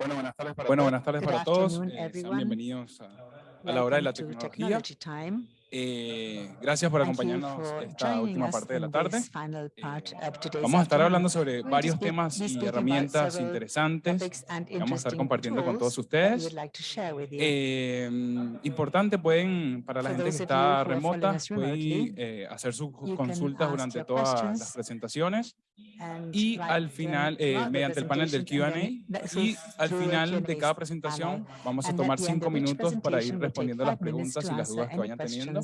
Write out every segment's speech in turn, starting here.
Bueno, buenas tardes para, bueno, buenas tardes para todos. Eh, sean bienvenidos a, a, la hora de la tecnología. Eh, gracias por acompañarnos esta última parte de la tarde. Eh, vamos a estar hablando sobre varios temas y herramientas interesantes que vamos a estar compartiendo con todos ustedes. Eh, importante, pueden, para la gente que está remota, pueden eh, hacer sus consultas durante todas las presentaciones y al final, eh, mediante el panel del Q&A, y al final de cada presentación vamos a tomar cinco minutos para ir respondiendo las preguntas y las dudas que vayan teniendo.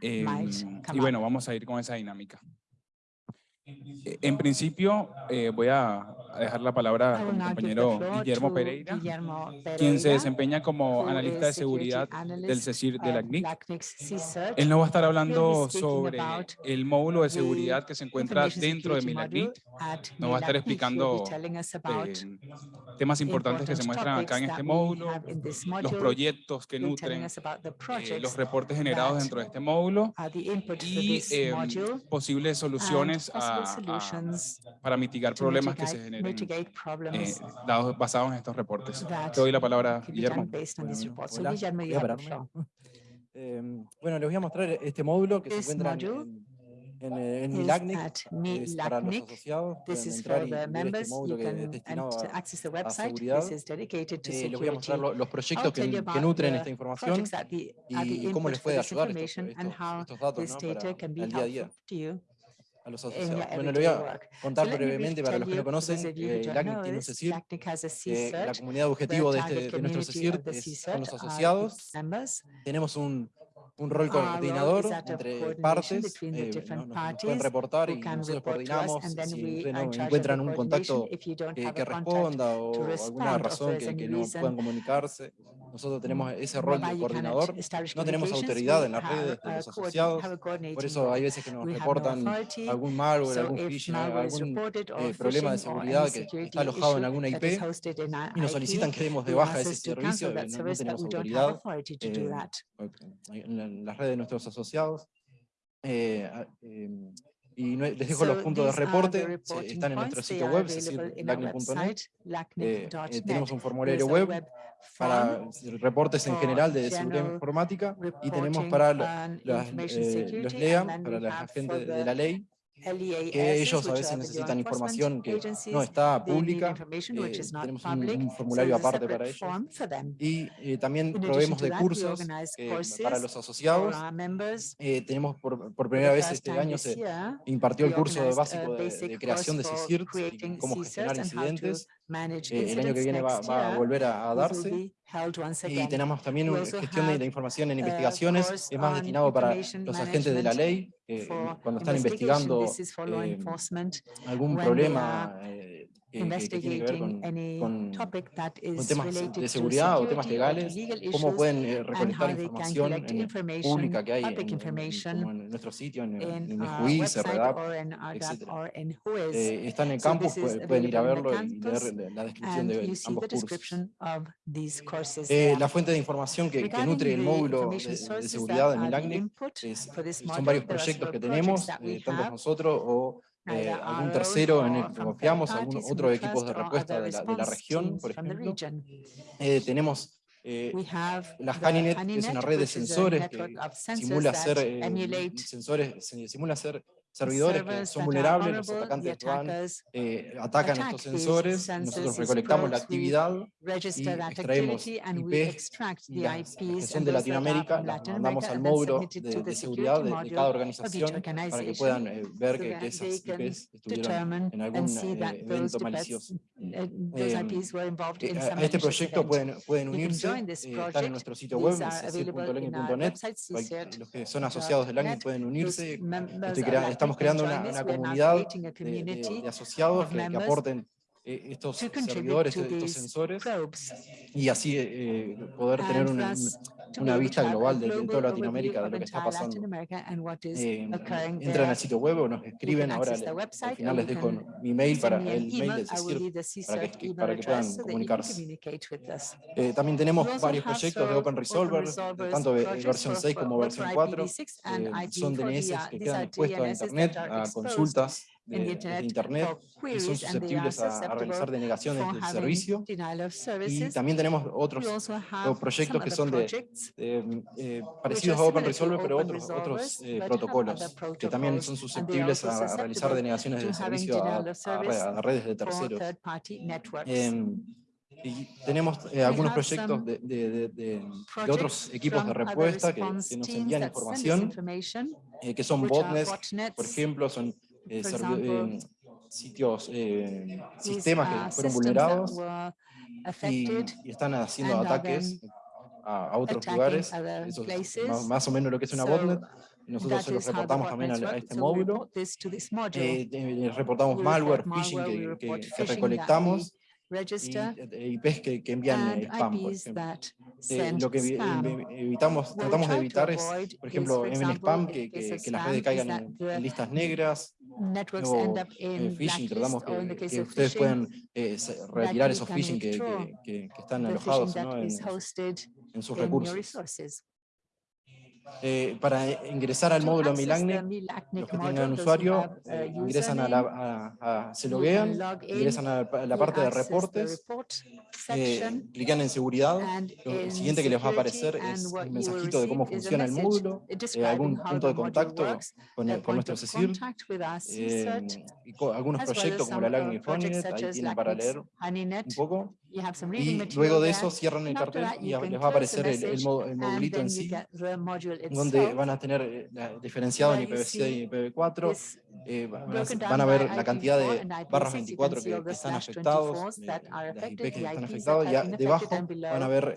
Eh, y bueno, vamos a ir con esa dinámica. Eh, en principio, eh, voy a a dejar la palabra a mi compañero Guillermo Pereira, Guillermo Pereira, quien se desempeña como analista de seguridad del CECIR de la CNIC. Él nos va a estar hablando sobre el módulo de seguridad que se encuentra dentro de MILACNIC. Nos va a estar explicando eh, temas importantes que se muestran acá en este módulo, los proyectos que nutren, eh, los reportes generados dentro de este módulo y eh, posibles soluciones a, a, para mitigar problemas que se generan mitigate problems eh, dados, basados en estos reportes. Te doy la palabra, Guillermo. Em, bueno, les voy a mostrar este módulo que This se encuentra en, en, eh, es para los is for the este members. Este you can access the website. This is dedicated to eh, les los proyectos que, nutren esta información the, y, cómo les puede ayudar estos, estos, a día a los asociados. Bueno, lo voy a contar so brevemente para los que no conocen. Eh, el ACNIC tiene un CECIR. Eh, la comunidad objetivo de, este, de nuestro CECIR es, los asociados. Tenemos un un rol coordinador entre partes, eh, pueden reportar y nosotros coordinamos si encuentran un contacto que, responda o alguna razón que, no puedan comunicarse. Nosotros tenemos ese rol de coordinador, no tenemos autoridad en las redes de los asociados, por eso hay veces que nos reportan algún malware, algún phishing, algún eh, problema de seguridad que está alojado en alguna IP y nos solicitan que demos de baja ese servicio, no, tenemos autoridad en las redes de nuestros asociados. Eh, ah, eh, y no, les dejo so los puntos de reporte, están en nuestro sitio web, es decir, lacne.net. Eh, tenemos un formulario web, para reportes en general de seguridad informática y tenemos para eh, los LEA, para la gente de la ley, que ellos a veces necesitan información que no está pública, eh, tenemos un, formulario aparte para ellos, y eh, también proveemos de cursos eh, para los asociados. tenemos por, por, primera vez este año se impartió el curso básico de, creación de CICIRT, cómo gestionar incidentes. el año que viene va, a volver a darse. Y tenemos también una gestión de la información en investigaciones, es más destinado para los agentes de la ley, eh, cuando están investigando eh, algún problema eh, investigating any topic that is related de seguridad o temas legales, cómo pueden eh, recolectar información en pública que hay en, en, nuestro sitio, en, en el juicio, REDAP, etc. están en campus, pueden ir a verlo y leer la descripción de ambos cursos. Eh, la fuente de información que, nutre el módulo de, seguridad de Milagnet son varios proyectos que tenemos, tanto nosotros o eh, algún tercero en el que confiamos, algún otro equipos de respuesta de la, de la región, por ejemplo. Eh, tenemos eh, la Haninet, que es una red de sensores que eh, simula ser, sensores, simula ser servidores que son vulnerables, los atacantes van, eh, atacan estos sensores, nosotros recolectamos la actividad y extraemos IPs que son de Latinoamérica, las mandamos al módulo de, seguridad de, cada organización para que puedan eh, ver que, que, esas IPs estuvieron en algún eh, evento malicioso. Em, eh, a este proyecto pueden, pueden unirse, eh, están en nuestro sitio web, los que son asociados del LANGI pueden unirse, Estoy creando, estamos creando una, comunidad de, asociados que, aporten eh, estos servidores, estos sensores, y así eh, poder tener una, una vista global desde toda Latinoamérica de lo que está pasando. Eh, entran al sitio web o nos escriben, ahora al final les dejo mi mail para el mail para que, para que puedan comunicarse. Eh, también tenemos varios proyectos de Open Resolver, eh, tanto de versión 6 como versión 4, eh, son DNS que quedan expuestos a internet, a consultas, de, de Internet que son susceptibles a, a realizar denegaciones del servicio. Y también tenemos otros proyectos que son de, em, eh, parecidos a OpenResolve, pero otros, otros eh, protocolos que también son susceptibles a realizar denegaciones del servicio a, a, a redes de terceros. Em, y tenemos eh, algunos proyectos de, de, de, de, otros equipos de respuesta que, que nos envían información, eh, que son botnets, por ejemplo, son eh, example, sitios, eh, sistemas que fueron vulnerados y, y, están haciendo ataques a, otros lugares, Eso es más, más, o menos lo que es una so, botnet. Nosotros se los reportamos también a, este so módulo. This this eh, eh reportamos malware, phishing que, que, que recolectamos register eh, y, IPs que, que envían spam, por ejemplo. Eh, lo que evitamos, tratamos de evitar es, por ejemplo, en spam, eh, eh, que, que, que las redes caigan en, listas negras, o phishing, tratamos que, que ustedes puedan eh, retirar esos phishing que, están alojados ¿no? en, en sus recursos eh, para ingresar al módulo Milagnet, los que tengan usuario eh, ingresan a la, a, a, se loguean, ingresan a la parte de reportes, eh, clican en seguridad, lo siguiente que les va a aparecer es un mensajito de cómo funciona el módulo, eh, algún punto de contacto con, con nuestro CSIR, eh, y con algunos proyectos como la LACNIC ahí tienen para leer un poco, y luego de eso cierran el cartel y les va a aparecer el, el, mod, el modulito en sí, donde van a tener eh, diferenciado en IPv6 y IPv4, eh, van a ver la cantidad de barras 24 que, están afectados, eh, las IP que están afectados, y debajo van a ver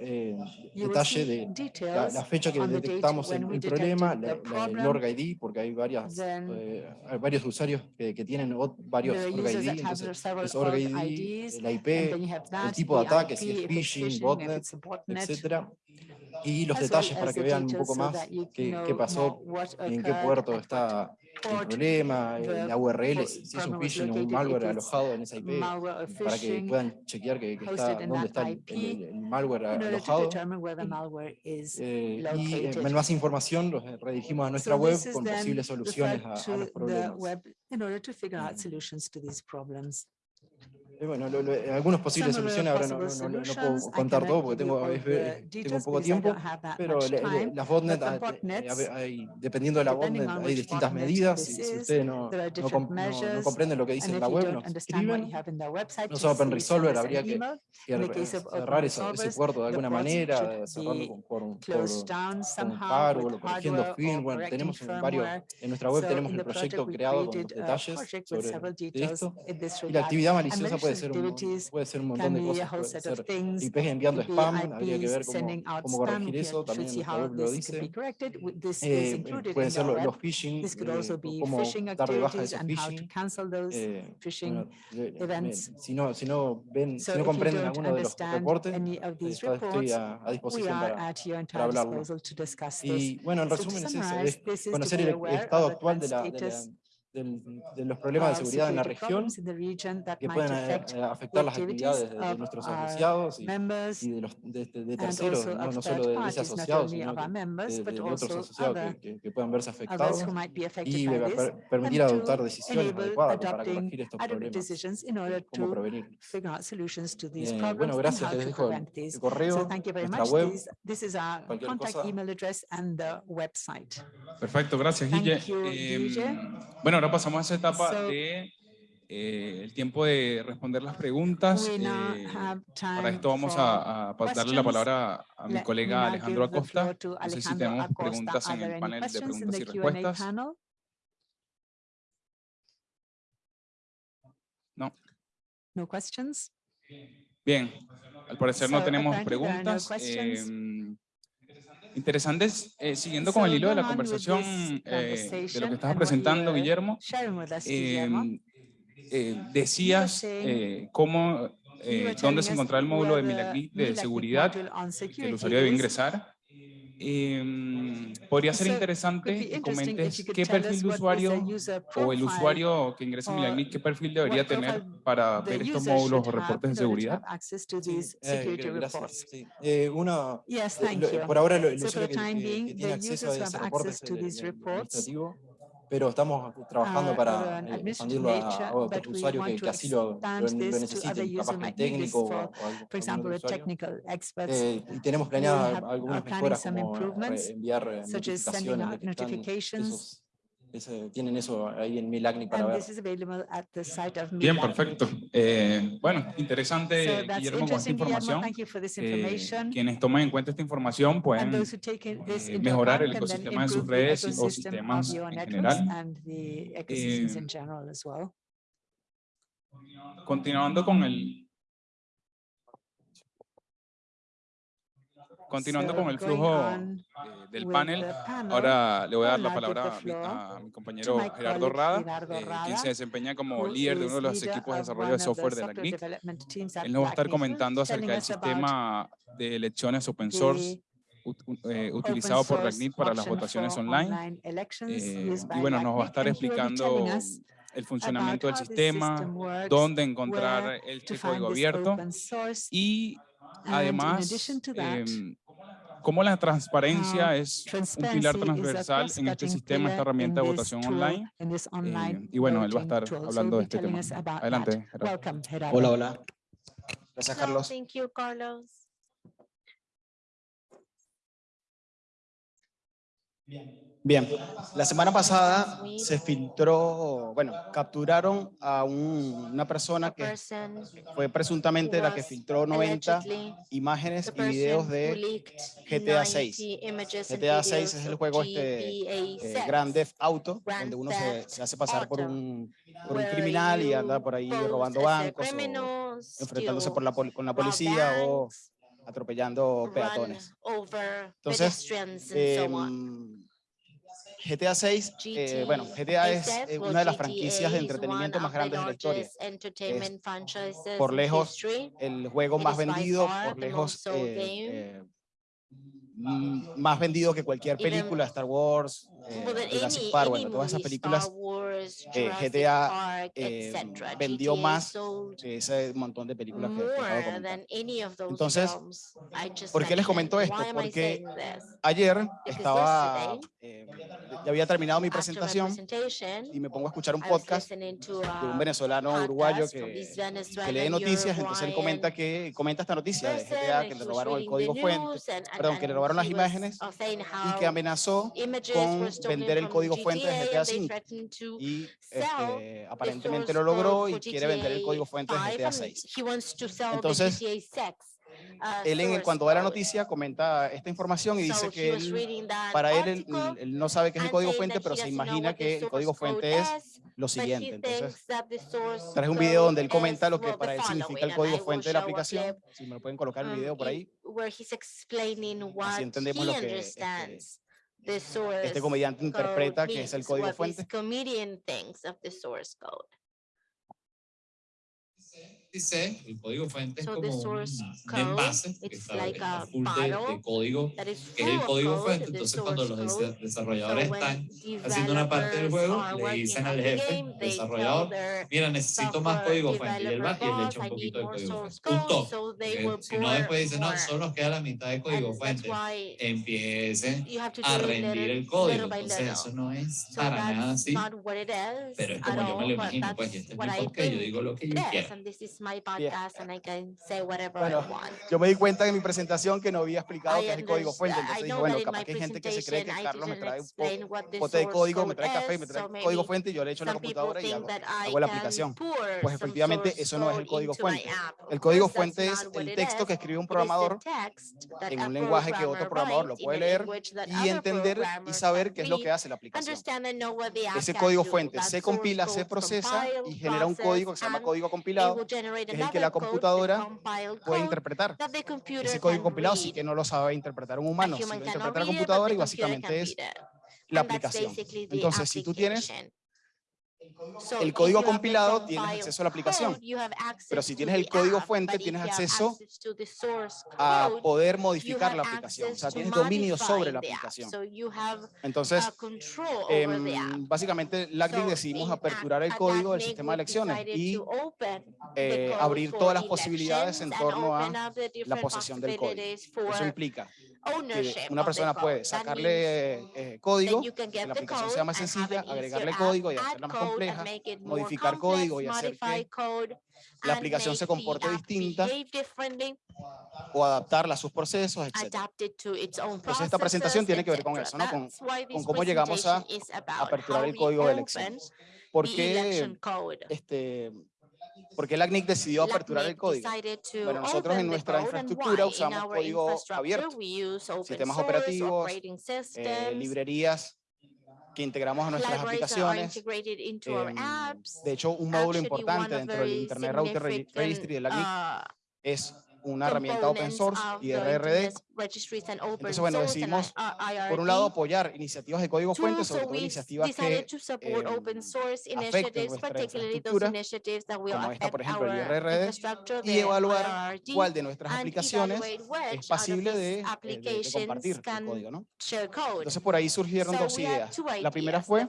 detalle de la, la, fecha que detectamos el, problema, el org ID, porque hay varias, hay varios usuarios que, tienen varios org ID, entonces la IP, el tipo tipo de ataque, si es phishing, botnet, etcétera, y los detalles para que vean un poco más qué, qué pasó, en qué puerto está el problema, la URL, si es un phishing o un malware alojado en esa IP, para que puedan chequear que, que está, dónde está el, el, el malware alojado. Eh, y eh, más información los redirigimos a nuestra web con posibles soluciones a, a los problemas. Eh, bueno, lo, algunas posibles soluciones, ahora no, puedo contar todo porque tengo, tengo poco tiempo, pero las botnet, ah, eh, dependiendo de la botnet, hay distintas medidas, si, si ustedes no, comprenden lo que dice en la web, no es Open Resolver, habría que cerrar ese puerto de alguna manera, cerrando con, hardware, corrigiendo firmware, tenemos varios, en nuestra web tenemos el proyecto creado con detalles sobre esto, y la actividad maliciosa puede puede ser un, puede ser un montón de cosas. Ser IPs enviando spam, habría que ver cómo, cómo corregir eso, también el lo dice. Eh, pueden ser los, phishing, eh, cómo dar de baja esos phishing. Eh, bueno, eh, si, no, si, no ven, si no comprenden alguno de los reportes, eh, estoy a, a disposición para, para hablarlo. Y bueno, en resumen es es conocer el estado actual de la, de la del, de los problemas de seguridad en la región que pueden eh, afectar las actividades de, nuestros asociados y, y de, los, de, este, de terceros, no, no, solo de, ese asociado, sino de, otros asociados que, que, puedan verse afectados y permitir adoptar decisiones adecuadas para corregir estos problemas, eh, cómo prevenir. Eh, bueno, gracias, les dejo el correo, nuestra web, cualquier cosa. Perfecto, gracias, Guille. Eh, bueno, ahora pasamos a esa etapa so, de eh, el tiempo de responder las preguntas. Eh, para esto vamos a, a darle la palabra a, mi colega Alejandro Acosta. No sé si tenemos preguntas en el panel de preguntas y respuestas. No. No questions. Bien, al parecer no tenemos preguntas. Interesantes, eh, siguiendo con el hilo de la conversación eh, de lo que estabas presentando, Guillermo, eh, eh, decías eh, cómo, dónde se encontraba el módulo de, de seguridad que el usuario debe ingresar could qué tell us perfil de what is the usuario o el profile usuario que ingresa a or Milagnic, qué perfil debería tener para the ver estos user módulos o reportes de seguridad. Sí, eh, sí. Eh, uno, eh, por ahora lo- el usuario que, que- que tiene acceso a ese reporte es administrativo. Pero estamos trabajando or para eh, expandirlo a, otros usuarios que, que así lo, lo, lo necesiten, capaz que técnico o, algo- usuario. experts, Eh, y tenemos planeadas algunas mejoras como eh, enviar eh, notificaciones que están esos- ese- tienen eso ahí en Milagni para And ver. this is available at the site of Bien, perfecto. Eh, bueno, So interesante, that's Guillermo, con esta información. Thank you for this Eh, information. quienes tomen en cuenta esta información And pueden those who take it- this eh, mejorar el ecosistema de sus redes y- o sistemas en general. And the ecosystems Eh, in general as well. Continuando con el continuando con el flujo eh, del panel, ahora le voy a dar la palabra a mi, a mi compañero Gerardo Rada, eh, quien se desempeña como líder de uno de los equipos de desarrollo de software de la CNIC. at Él nos va a estar comentando acerca del sistema de elecciones open source eh, utilizado por source LACNIC para las votaciones online. Eh, y bueno, nos va a estar explicando el funcionamiento del sistema, dónde encontrar el código abierto y además addition to that, em, cómo la transparencia es un pilar transversal en este sistema, esta herramienta de votación online. online y bueno, él va a estar hablando de este tema. Adelante, Gerardo. Hola, hola. Gracias, Carlos. Thank you, Carlos. Bien, la semana pasada se filtró, bueno, capturaron a un- una persona que fue presuntamente la que filtró 90 allegedly imágenes y videos de GTA 90 6. images and GTA 6 videos es el juego este eh, 6, Grand Theft Auto, donde uno se, hace pasar por un, por un where criminal y anda por ahí robando bancos o enfrentándose por la, con la policía o atropellando peatones. Entonces, and so on. Em, GTA 6, eh, bueno, GTA es eh, una de las franquicias de entretenimiento más grandes de la historia. por lejos. El juego más vendido, por lejos, eh, más vendido que cualquier película, Star Wars, Jurassic Park, bueno, todas esas películas eh, GTA, eh, etcétera. vendió más que ese montón de películas que, acabo de Entonces, ¿por qué les comento esto? Porque? Ayer estaba, eh, ya había terminado mi presentación y me pongo a escuchar un podcast de un venezolano uruguayo que, lee noticias, entonces él comenta que comenta esta noticia de GTA que le robaron el código fuente perdón, que le robaron las imágenes y que amenazó con vender el código fuente de GTA GTA and y este, aparentemente lo logró y quiere vender el código fuente de 5 GTA and 6. He wants to sell Entonces, the GTA 6. uh, Él en cuando da la noticia comenta esta información y dice que él, para él, él, él no sabe qué es el código fuente, pero se imagina que el código fuente es lo siguiente. Entonces, traje un video donde él comenta lo que para él significa el código fuente de la aplicación. Si me lo pueden colocar el um, video por ahí. what entendemos lo que, este, Este comediante interpreta que es el código fuente. Dice, el código fuente es So como the un, envase que está like full de, de código, que es el código fuente. Entonces, cuando los code. desarrolladores So están haciendo una parte del juego, le dicen al jefe, game, desarrollador, mira, necesito más código fuente. Y él va y le echa un poquito de código fuente. Un so porque will si no, después dicen, no, solo nos queda la mitad de código fuente. Empiecen a rendir el código. Entonces, eso no es para nada así. Pero es como yo me lo imagino, pues, y este es mi yo digo lo que yo quiero. Is my podcast, and I can say whatever Bueno, I want. Yo me di cuenta en mi presentación que no había explicado qué es el código fuente. Entonces dije, bueno, capaz que hay gente que se cree que Carlos me trae un pote de código, me trae café, me trae so código fuente y yo le echo en la computadora y hago, hago la aplicación. Pues efectivamente eso no es el código fuente. El código fuente es el texto que escribe un programador en un lenguaje que otro programador lo puede leer y entender y saber qué es lo que hace la aplicación. Ese código fuente se compila, se procesa y genera un código que se llama código compilado, es el que la computadora puede interpretar. Ese código compilado sí que no lo sabe interpretar un humano, si human lo cannot interpreta la computadora y básicamente es la aplicación. Entonces, si tú tienes el código compilado tienes acceso a la aplicación. Pero si tienes el código fuente, tienes acceso a poder modificar la aplicación. O sea, tienes dominio sobre la aplicación. Entonces, em, básicamente, LACDIC decidimos aperturar el código del sistema de elecciones y eh, abrir todas las posibilidades en torno a la posesión del código. Eso implica que una persona puede sacarle eh, código, que la aplicación sea más sencilla, agregarle código y hacerla más compleja, modificar código y hacer que la aplicación se comporte distinta o adaptarla a sus procesos, etc. Entonces esta presentación tiene que ver con eso, ¿no? con, con cómo llegamos a aperturar el código de elecciones. ¿Por qué este, porque el ACNIC decidió aperturar el código. Bueno, nosotros en nuestra infraestructura usamos código abierto, sistemas operativos, eh, librerías que integramos a nuestras aplicaciones. Eh, de hecho, un módulo importante dentro del Internet Router Registry de la GIC es una herramienta open source, IRRD, registries and open Entonces, bueno, decidimos, por un lado, apoyar iniciativas de código fuente, sobre todo iniciativas que eh, afecten nuestra infraestructura, como esta, por ejemplo, el IRRD, y evaluar cuál de nuestras aplicaciones es pasible de, eh, de, de compartir el código, ¿no? Entonces, por ahí surgieron dos ideas. La primera fue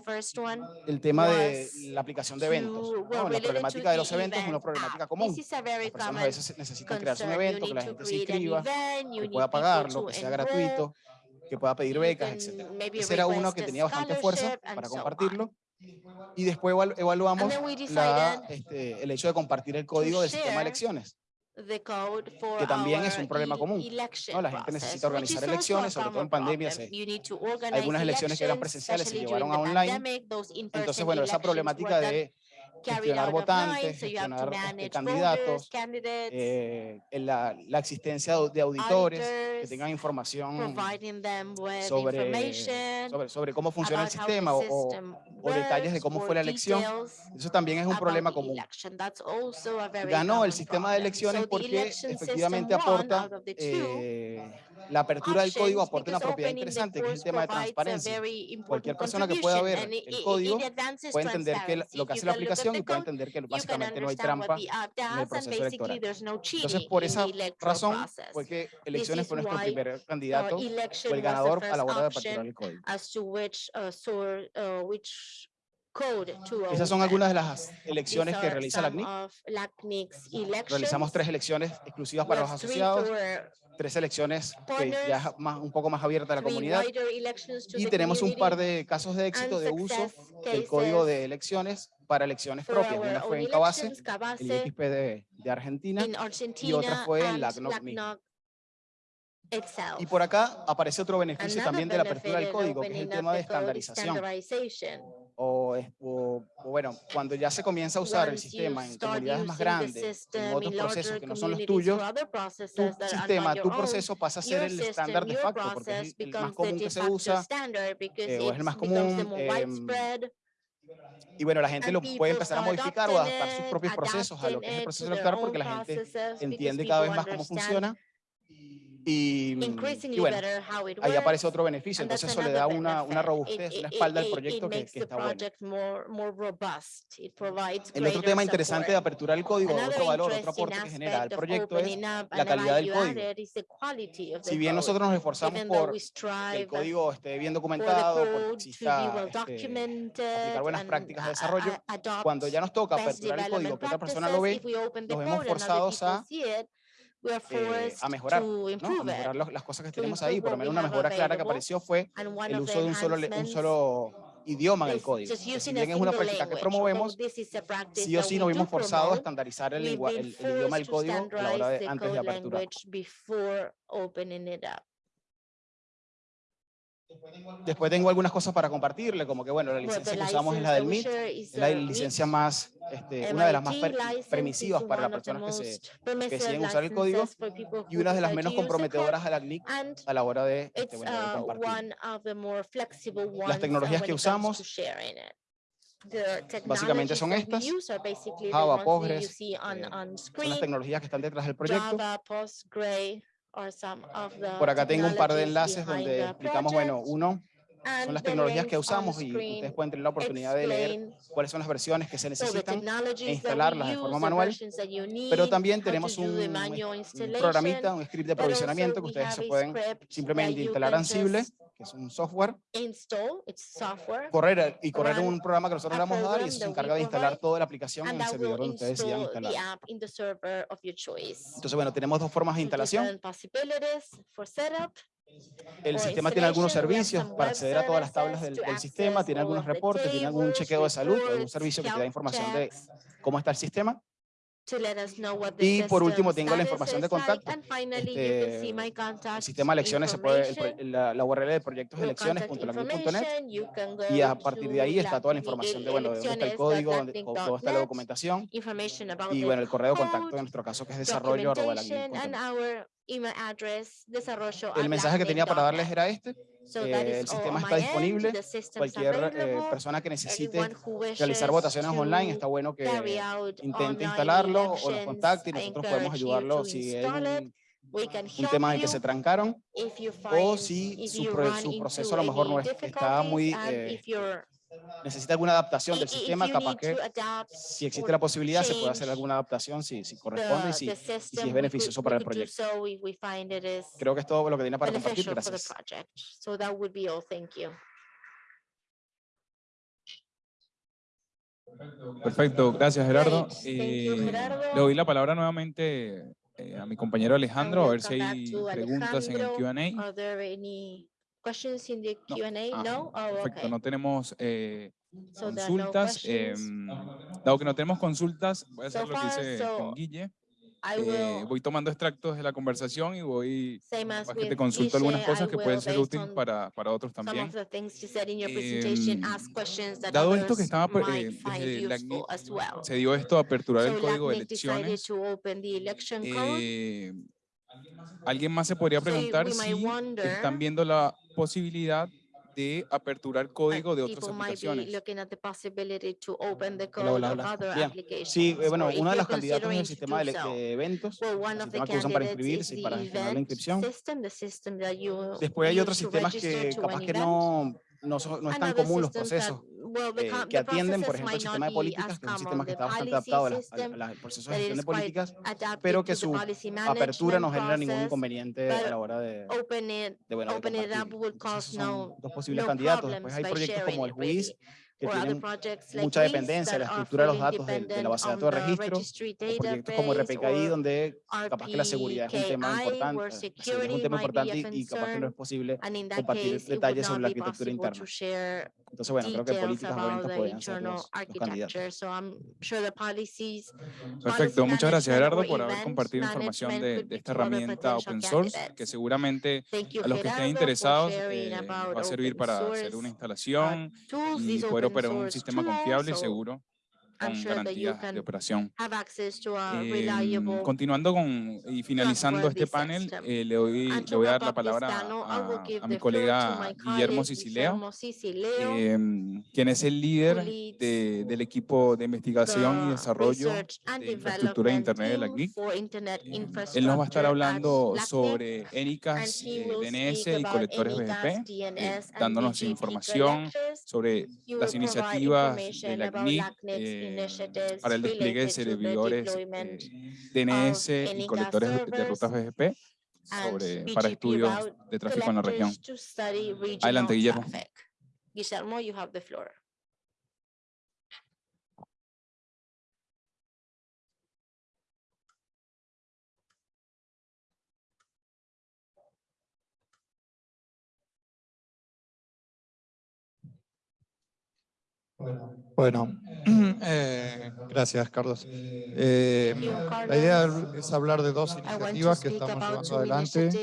el tema de la aplicación de eventos. No, la problemática de los eventos es una problemática común. Las personas a veces necesitan crearse un evento, que la gente se inscriba, que pueda pagar, que sea gratuito, que pueda pedir becas, etc. Ese era uno que tenía bastante fuerza para compartirlo. Y después evaluamos la, este, el hecho de compartir el código del sistema de elecciones que también es un problema común. ¿no? La gente necesita organizar elecciones, sobre todo en pandemia. Se, algunas elecciones que eran presenciales se llevaron a online. Entonces, bueno, esa problemática de carried gestionar votantes, so gestionar candidatos, eh, la, la, existencia de auditores que tengan información sobre, sobre, sobre, cómo funciona el sistema o, o, detalles de cómo fue la elección. Eso también es un problema común. Ganó el sistema de elecciones porque efectivamente aporta eh, la apertura del código aporta una propiedad interesante, que es el tema de transparencia. Cualquier persona que pueda ver el código puede entender que lo que hace la aplicación y puede entender que básicamente no hay trampa en el proceso electoral. Entonces, por esa razón fue que elecciones fue nuestro primer candidato o el ganador a la hora de aperturar el código. Esas son algunas de las elecciones que realiza LACNIC. Realizamos tres elecciones exclusivas para los asociados, tres elecciones que ya más, un poco más abierta a la comunidad y tenemos un par de casos de éxito de uso del código de elecciones para elecciones propias. Una fue en Cabase, el XPD de, Argentina, y otra fue en LACNOC y por acá aparece otro beneficio también de la apertura del código, que es el tema de estandarización o, o, o, bueno, cuando ya se comienza a usar el sistema en comunidades más grandes, en otros procesos que no son los tuyos, tu sistema, tu proceso pasa a ser el estándar de facto, porque es el más común que se usa, eh, o es el más común, eh, y bueno, la gente lo puede empezar a modificar o adaptar sus propios procesos a lo que es el proceso electoral porque la gente entiende cada vez más cómo funciona. Y, y bueno, ahí aparece otro beneficio, entonces eso le da una, una robustez, una espalda al proyecto que, que está bueno. El otro tema interesante de apertura del código, otro valor, otro aporte que genera el proyecto es la calidad del código. Si bien nosotros nos esforzamos por que el código esté bien documentado, por exista, este, aplicar buenas prácticas de desarrollo, cuando ya nos toca aperturar el código que otra persona lo ve, nos vemos forzados a eh, a mejorar, ¿no? a mejorar las cosas que tenemos ahí. Por lo menos una mejora clara que apareció fue el uso de un solo, un solo idioma en el código. Entonces, si bien es una práctica que promovemos, sí o sí nos vimos forzados a estandarizar el, el, el idioma del código la hora de, antes de la apertura. Después tengo algunas cosas. para compartirle, como que bueno, la licencia que usamos es la del MIT, es la licencia más, este, una de las más per permisivas para las personas que, se, que deciden usar el código y una de las menos comprometedoras a la CNIC a la hora de, este, bueno, de compartir. Las tecnologías que usamos Básicamente son estas, Java, Postgres, eh, son las tecnologías que están detrás del proyecto. Por acá. tengo un par de enlaces donde explicamos, bueno, uno, son las tecnologías que usamos y ustedes pueden tener la oportunidad de leer cuáles son las versiones que se necesitan we instalarlas de forma manual, pero también tenemos un, un programita, un script de provisionamiento que ustedes se pueden simplemente instalar Ansible, que es un software, install, it's software, correr y correr un programa que nosotros le vamos a dar y eso se encarga de instalar toda la aplicación en el servidor donde ustedes decidan instalar. Entonces, bueno, tenemos dos formas de instalación. El sistema tiene algunos servicios para acceder a todas las tablas del, del sistema, tiene all algunos reportes, tiene algún chequeo de salud, algún servicio que te da información de cómo está el sistema. Y por último system tengo la información de contacto. Este, El sistema de elecciones se puede, el la, la URL de proyectos de y a partir de ahí está toda la información de, bueno, de dónde está el código, dónde- está la documentación. Y bueno, el correo de contacto en nuestro caso que es desarrollo email address, desarrollo El mensaje que tenía para darles era este. So eh, el sistema está disponible. Cualquier eh, persona que necesite realizar votaciones online, está bueno que intente instalarlo o nos contacte y nosotros podemos ayudarlo si es un, un tema en el que se trancaron o si su, pro- su proceso a lo mejor no es, está muy, eh, necesita alguna adaptación del sistema, capaz que si existe la posibilidad se puede hacer alguna adaptación si, si corresponde y si, y si es beneficioso para el proyecto. so if we find it is Creo que es todo lo que tenía para compartir. Gracias. project. So that would be all. Thank you. Perfecto, gracias Gerardo. Eh, le doy la palabra nuevamente eh, a mi compañero Alejandro, a ver si hay preguntas en el. Q&A. Questions in the No. Q&A? Ah, No? Oh, Perfecto, okay. no tenemos eh, So no consultas. em, dado que no tenemos consultas, voy a hacer So lo que hice so con Guille. Eh, voy tomando extractos de la conversación y voy que te consulto algunas Guille, cosas I que pueden ser útiles para, para otros también. Em, dado esto que estaba might eh, desde la well. Se dio esto a aperturar el código de elecciones. Alguien más se podría preguntar si están viendo la posibilidad de aperturar uh, código de otras aplicaciones. Hola, hola, of hola. other Bien. applications. Sí, eh, bueno, uno de los candidatos es el sistema de, eventos, Well, el sistema que usan para inscribirse y para generar la inscripción. system, system Después hay otros sistemas que capaz que no, no, son- no es And tan común los procesos eh, que atienden, por ejemplo, el sistema de políticas, as que es un sistema que está bastante adaptado a, las- a system la- al proceso de gestión de políticas, pero que su apertura no genera ningún inconveniente a la hora de, Open it, de, bueno, de compartir. Entonces, son no, dos posibles candidatos. Después hay proyectos como el. WIS, que tienen mucha dependencia de la estructura de los datos de, de la base de datos de registro, o proyectos como RPKI, donde capaz que la seguridad es un tema importante, where sí, es un tema importante y, capaz que no es posible compartir detalles sobre la arquitectura interna. Entonces, bueno, creo que políticas the podrían ser los, los candidatos. So I'm sure the policies. Perfecto, policy muchas gracias Gerardo or por haber compartido información de, de be esta herramienta open source que candidates. seguramente Thank you, a los que estén Gerardo, for interesados eh, va a servir para source, hacer una uh, instalación tools, y poder operar un sistema tools, confiable y seguro con sure garantías de operación. Em, reliable continuando con y finalizando este panel, eh, le, doy, le voy a dar la palabra panel, a, mi colega Guillermo Sicileo, em, quien es el líder de- del equipo de investigación y desarrollo de infraestructura de Internet de la CNIC. internet Él nos va a estar hablando sobre ENICAS, eh, DNS speak y colectores BGP, eh, dándonos BGP información sobre las iniciativas de la CNIC eh, para el despliegue de servidores deployment eh, DNS y colectores de servers rutas BGP sobre, para estudios de tráfico en la región. Adelante, Guillermo. Guillermo, you have the floor. Bueno, eh, gracias, Carlos. Eh, la idea es hablar de dos iniciativas que estamos llevando adelante.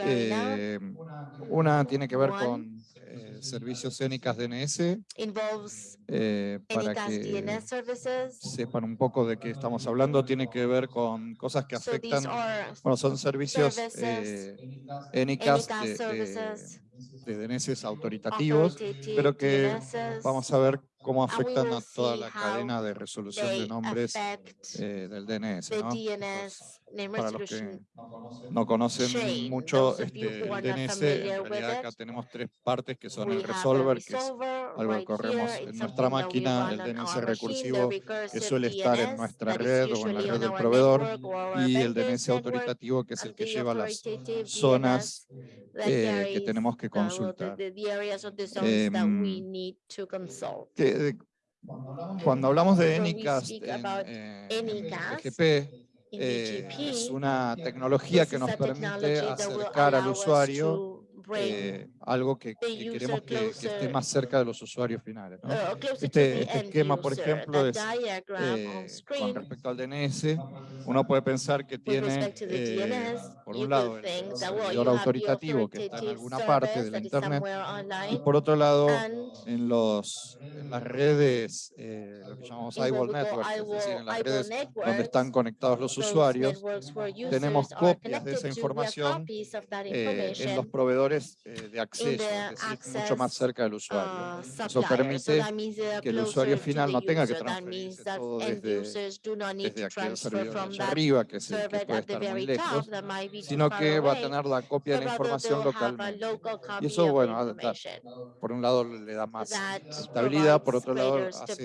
Eh, una tiene que ver con eh, servicios ENICAS DNS, Involves eh, para que sepan un poco de qué estamos hablando. Tiene que ver con cosas que afectan, bueno, son servicios services, eh, ENICAS ENICAS de, DNS autoritativos, pero que vamos a ver cómo afectan a toda la cadena de resolución de nombres eh, del DNS. para los que no conocen mucho este, el DNS, en realidad acá tenemos tres partes que son el resolver, que es algo que corremos en nuestra máquina, el DNS recursivo, que suele estar en nuestra red o en la red del proveedor, y el DNS autoritativo, que es el que lleva las zonas eh, que tenemos que uh, consultar. Que, de- cuando hablamos de When we Anycast speak en, eh, eh, es una tecnología que is nos a technology permite acercar al usuario eh, algo que, que queremos que, que esté más cerca de los usuarios finales. ¿no? uh, Este, este esquema, por ejemplo, es eh, on con respecto al DNS, uno puede pensar que tiene, eh, por un lado, el servidor autoritativo que está en alguna parte service de la that is Internet, y por otro lado, en, los, en las redes, eh, lo que llamamos in what eyeball we call network, es decir, en las redes donde networks, están conectados los usuarios, networks tenemos copias de esa información eh, en los information, eh, de acceso, the es decir, mucho más cerca del usuario. uh, Eso permite are que el usuario final no tenga que transferirse todo desde, aquel servidor arriba, que es el que puede estar muy lejos, sino que va a tener la copia de la información localmente. local copy eso, bueno. Por un lado le da más estabilidad, por otro lado hace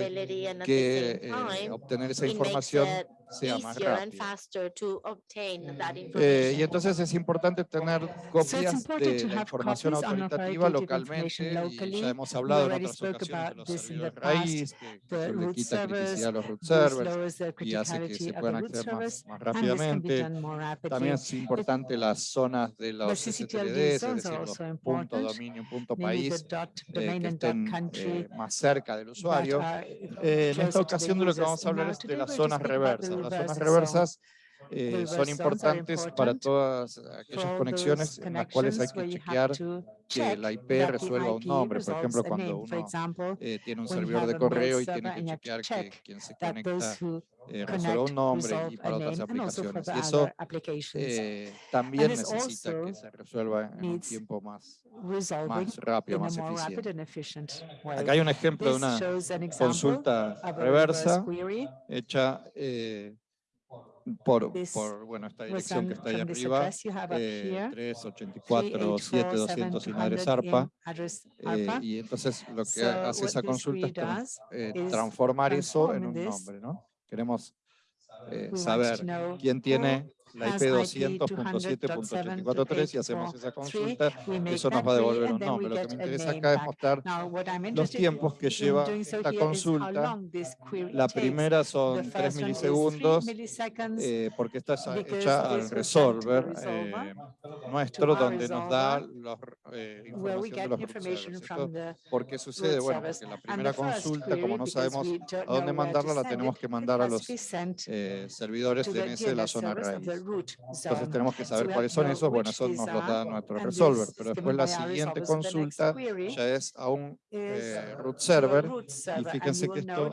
que eh, obtener esa información sea más easier and rápido. faster to obtain that Eh, y information. entonces es importante tener copias important de to la have información copies on autoritativa localmente information y locally. ya hemos hablado en already otras spoke ocasiones de about los this in the servidores past. raíz, que, le root quita servers, criticidad a los root servers y hace que criticality se of the puedan root acceder más, servers, más and this can be rápidamente. done more rapidly. También es importante las zonas de The los CCTLD STLDs, es zones decir, los punto important, dominio, punto país, eh, que estén eh, más cerca del usuario. Eh, en esta to the ocasión de lo que vamos a hablar es de las we're going to zonas reversas. Las zonas reverse zone. reversas eh, son importantes para todas aquellas conexiones en las cuales hay que you chequear que la IP the resuelva un nombre. Por ejemplo, cuando uno eh, tiene un servidor de correo y tiene que chequear que quien se conecta eh, resuelva un nombre y para otras aplicaciones. Y eso eh, también necesita que se resuelva en un tiempo más, más rápido, más eficiente. Acá hay un ejemplo de una consulta reversa hecha eh, por, bueno, esta dirección que está ahí arriba, eh, here, 384 7200 Inadres 384-7200 ARPA. in address eh, ARPA. y entonces lo que hace esa consulta es eh, transformar eso en un nombre, ¿no? Queremos eh, saber quién tiene la IP IP 200.7.84.3 y hace esa 200.7.843, consulta, eso nos va a devolver un nombre. Lo que me interesa acá es mostrar los tiempos que lleva esta consulta. La primera son 3 first one is three milisegundos, eh, porque está hecha al resolver eh, nuestro, donde nos da los, eh, información de los root the ¿Por qué sucede? Bueno, porque la primera consulta, como no sabemos a dónde mandarla, la tenemos que mandar a los eh, servidores DNS de la zona raíz. Entonces tenemos que saber cuáles son esos. Bueno, eso nos are, da nuestro resolver. Pero después la siguiente consulta ya es a un eh, root a server y server, fíjense que esto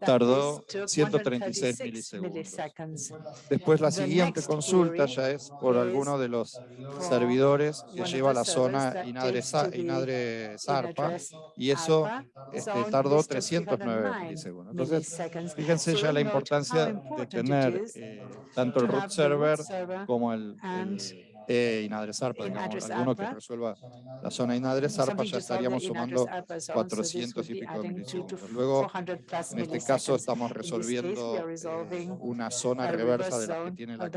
tardó this took 136 136 milisegundos. Después la siguiente consulta ya es por alguno de los servidores que lleva the la zona Inadre, Inadre Zarpa y eso este, tardó This took 309 309 milisegundos. Entonces, fíjense ya la importancia de tener eh, tanto el root root server server como el, el eh, Inadre Zarpa, in digamos, alguno que ARPA. resuelva la zona Inadre Zarpa, something ya estaríamos sumando ARPA zone. So this 400 would y pico de milisegundos. Luego, 400 plus en este caso estamos resolviendo eh, una zona reversa de las que tiene la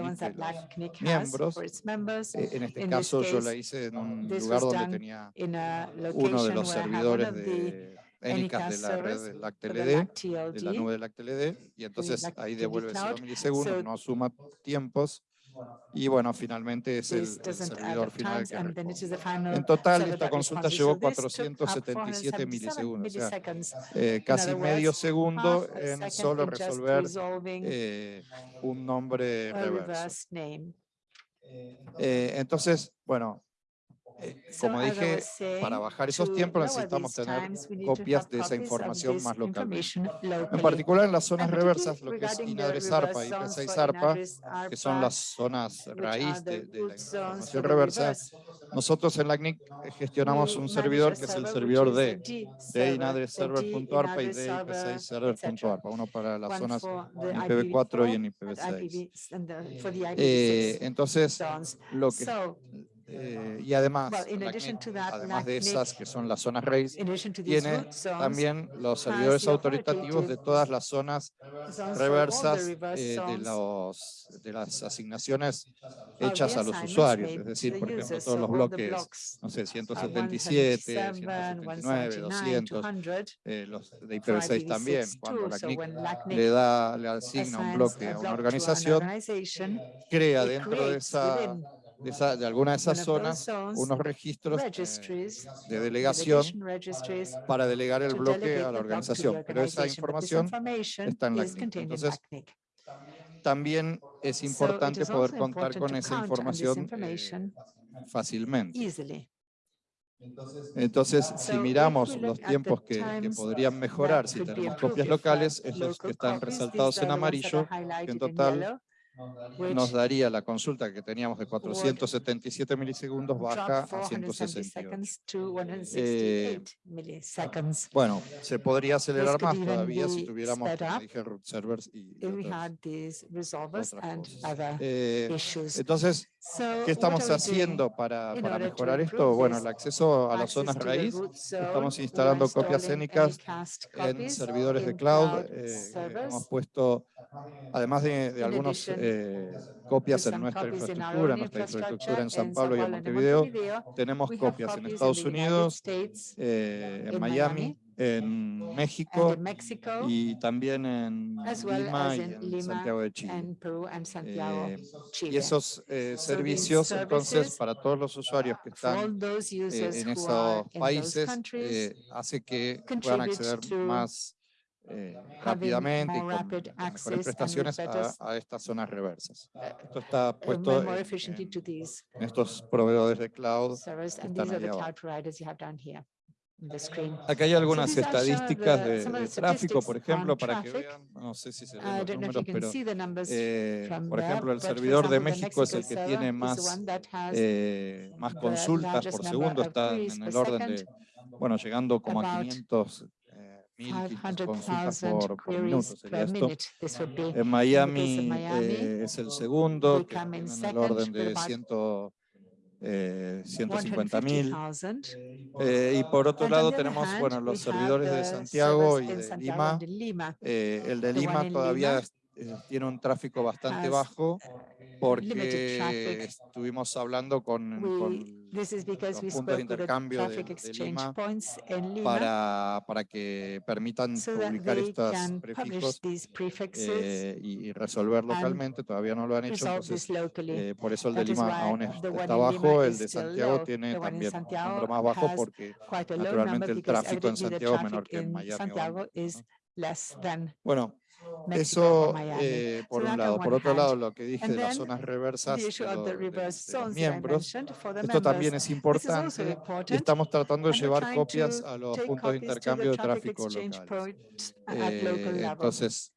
CNIC miembros. Eh, En este caso yo la hice en un lugar donde tenía uno de los servidores de ENICAS de la red servers de for the LACTLD, LAC de la nube de LACTLD, y entonces ahí devuelve 0 Cloud. milisegundos, no suma tiempos, y bueno, finalmente es el, el servidor final que responde. En total, esta consulta llevó So this took up 477 milisegundos, o sea, eh, casi medio segundo en solo resolver eh, un nombre reverso. Eh, entonces, bueno, Eh, Como dije, para bajar esos tiempos necesitamos tener copias de esa información más information En particular en las zonas reversas, lo que es regarding the INADRES reverse ARPA y zones P6 for ARPA, INADRES que son las zonas raíz de, de la información reversa, nosotros en la CNIC gestionamos un servidor que es el servidor de, de server, inadreserver.arpa y de inadreserver, ipv6server.arpa, uno para las zonas for the en IPv4 y en and IPv6. IPv and the- for the Eh, IPv6 entonces, lo que, eh, y además, well, that, además de esas que son las zonas these tiene zones, también los servidores autoritativos de todas las zonas reversas eh, de, los, de las asignaciones of hechas a los usuarios, es decir, por ejemplo, todos los bloques, no sé, uh, 177, 177, 179, 179, 200, 200, eh, los de for IPv6 también, IPv6 cuando LACNIC le da, le asigna un bloque a una organización, crea dentro de esa, de, esa- de alguna de esas zonas unos registros eh, de delegación para delegar el bloque delegate a la organización, pero esa organization. But this información information está en la is CNIC. Entonces, también es importante poder contar con esa información eh, fácilmente. Entonces, si miramos los tiempos que, que podrían mejorar si tenemos copias locales, esos que local están resaltados en amarillo, que en total nos daría la consulta que teníamos de 477 milisegundos baja a 470 168. seconds to Eh, 168 milliseconds. Bueno, se podría acelerar más todavía si tuviéramos, como dije, root servers y, otras, had these resolvers otras and cosas. other Eh, issues. entonces, ¿qué estamos haciendo para, para mejorar esto? Bueno, el acceso a las zonas raíz. Estamos instalando copias anycast en servidores de cloud. eh, hemos puesto, además de, de algunas eh, copias en nuestra infraestructura, nuestra infraestructura en San Pablo y en Montevideo. Tenemos copias en Estados Unidos, eh, en Miami, en México in Mexico, y también en as well Lima as y in en Lima Santiago de Chile. and Peru and Santiago, Eh, Chile. Y esos eh, So servicios, entonces, para todos los usuarios que están those eh, users en esos países, eh, hace que puedan acceder más eh, rápidamente y con, mejores prestaciones a, a estas zonas reversas. Esto está uh, puesto en, en- en estos proveedores de cloud. and están the abajo. Acá hay algunas estadísticas de, tráfico, por ejemplo, para que vean, no sé si se ven I los números, pero eh, por ejemplo, el servidor de México es el que tiene más eh, más consultas por segundo, está en el orden de, bueno, llegando como a about 500 eh, consultas 500,000 por, por minuto sería esto. En Miami, eh, es el segundo, que en el orden de about 100, eh, 150 mil. 150,000. Eh, y por otro lado tenemos bueno, los servidores de Santiago y de Lima. Eh, el de Lima todavía eh, tiene un tráfico bastante bajo porque estuvimos hablando con, We, con los puntos de intercambio de, de Lima Lima para, para que permitan so publicar estos prefijos eh, y, y resolver localmente. Todavía no lo han hecho, entonces eh, por eso el de Lima aún está bajo, el de Santiago tiene también un número más bajo porque naturalmente el tráfico en Santiago es menor que en Miami Santiago ¿no? less than Bueno, Mexico eso eh, por So un on lado. one Por otro hand. lado, lo que dije de las zonas reversas de, lo- los miembros, esto también members. es importante important. estamos tratando de llevar copias to a los puntos de copies to the intercambio de tráfico exchange locales. points at Eh, local level. entonces,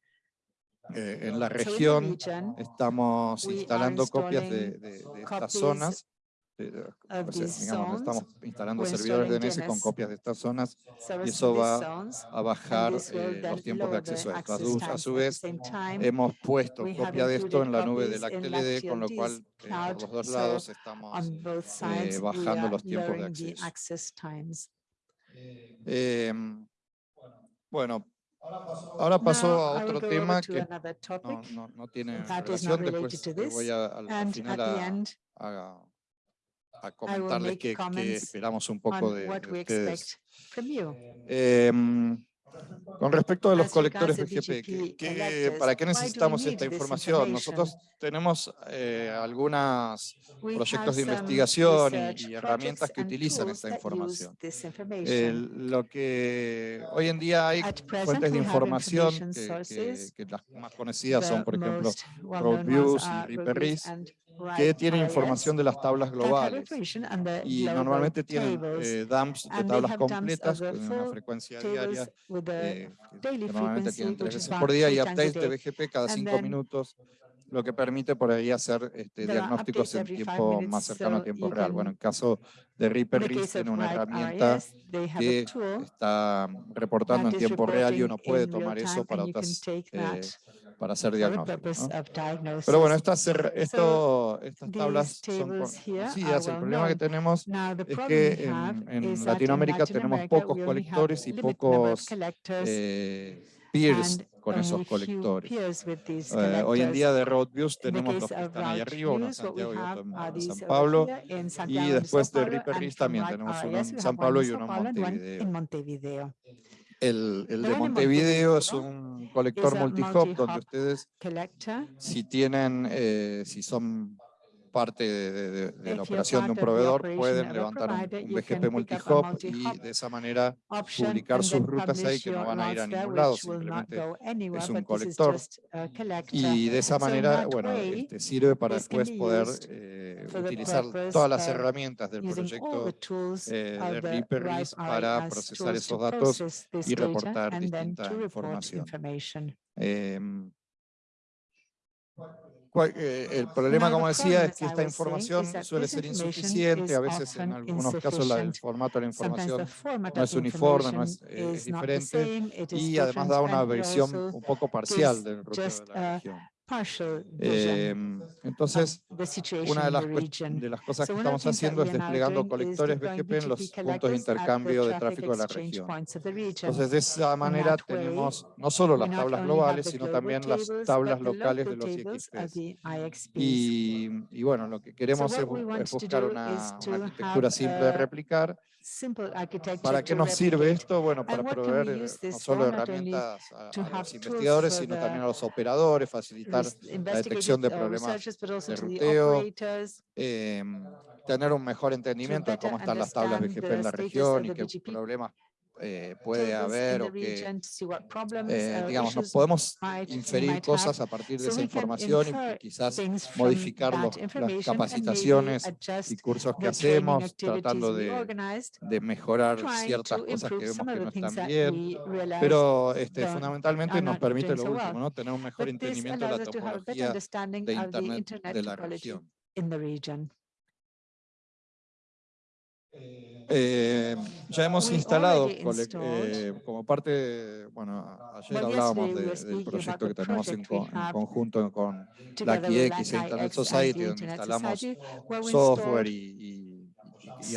eh, en la región region estamos instalando copias de, installing de- de estas zonas. De- of o sea, digamos, zones, estamos instalando we're servidores installing DNS con copias de estas zonas service eso va zones, a bajar eh, los tiempos de acceso a esto. A su, a su vez, hemos puesto copia de esto en la nube de la TLD, con lo cual eh, por los dos lados estamos eh, bajando are los tiempos de acceso. access times. Em, bueno, ahora paso a otro tema que no, no, no tiene relación, después eh, voy a, al, final a, a- a comentarles qué comments esperamos un poco de, de ustedes. Em, con respecto a los colectores BGP, ¿qué- qué- ¿para qué necesitamos esta información? Nosotros tenemos eh, algunos proyectos de investigación y- y, herramientas que utilizan esta información. Eh, lo que hoy en día hay fuentes de información que, que- que las más conocidas son, por ejemplo, most well-known ones que tienen información de las tablas globales. y normalmente tienen eh, dumps de tablas completas con una frecuencia diaria, eh, normalmente tienen tres veces por día y updates de BGP cada cinco minutos lo que permite por ahí hacer este, diagnósticos en tiempo más cercano a tiempo real. Bueno, en caso de Reaper RIS tiene una herramienta que está reportando en tiempo real y uno puede tomar eso para otras eh, para hacer diagnósticos. Pero bueno, estas, esto, estas tablas son... Sí, el problema que tenemos es que en, Latinoamérica tenemos pocos colectores y pocos eh, peers con esos colectores. Eh, hoy en día de road views tenemos los que están ahí arriba, uno en Santiago y otro en San Pablo, y después de Riperris también tenemos uno en San Pablo y uno en Montevideo. El, de Montevideo es un colector multihop donde ustedes, si tienen, eh, si son parte de, la operación de un proveedor, pueden levantar un, un BGP multihop y de esa manera publicar sus rutas ahí que no van a ir a ningún lado, simplemente es un colector. Y de esa manera, bueno, este, sirve para después poder eh, utilizar todas las herramientas del proyecto eh, de RIPRIS para procesar esos datos y reportar distinta información. Eh, el problema, como decía, es que esta información suele ser insuficiente, a veces en algunos casos la, el formato de la información no es uniforme, no es, eh, diferente, y además da una versión un poco parcial del de la región. Eh, entonces, una de las, cosas que estamos haciendo es desplegando colectores BGP en los puntos de intercambio de tráfico de la región. Entonces, de esa manera tenemos no solo las tablas globales, sino también las tablas locales de los IXPs. Y, bueno, lo que queremos es, buscar una, una arquitectura simple de replicar. ¿Para qué nos sirve esto? Bueno, para proveer eh, no solo herramientas a, a los investigadores, sino también a los operadores, facilitar la detección de problemas de ruteo, eh, tener un mejor entendimiento de cómo están las tablas BGP en la región y qué problemas eh, puede haber o que, eh, digamos, nos podemos inferir cosas a partir de esa información y quizás modificar los, las capacitaciones y cursos que hacemos, tratando de, de mejorar ciertas cosas que vemos que no están bien, pero este, fundamentalmente nos permite lo último, ¿no? tener un mejor entendimiento de la topología de Internet de la región. Eh, ya hemos instalado eh, como parte, bueno, ayer hablábamos de, del proyecto que tenemos en, en conjunto con la KIX e Internet Society, donde instalamos software y,